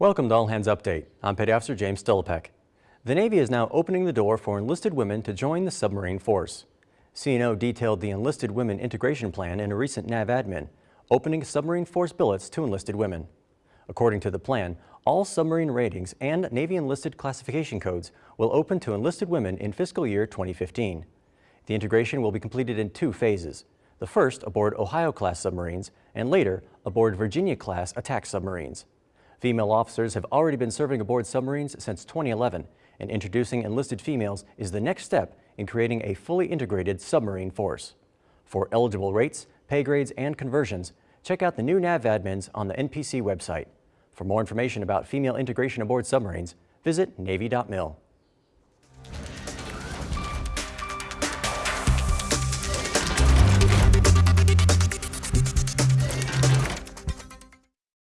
Welcome to All Hands Update. I'm Petty Officer James Stolipek. The Navy is now opening the door for enlisted women to join the submarine force. CNO detailed the Enlisted Women Integration Plan in a recent NAVADMIN, opening submarine force billets to enlisted women. According to the plan, all submarine ratings and Navy enlisted classification codes will open to enlisted women in fiscal year 2015. The integration will be completed in two phases. The first aboard Ohio-class submarines and later aboard Virginia-class attack submarines. Female officers have already been serving aboard submarines since 2011 and introducing enlisted females is the next step in creating a fully integrated submarine force. For eligible rates, pay grades, and conversions, check out the new NAVADMINs on the NPC website. For more information about female integration aboard submarines, visit Navy.mil.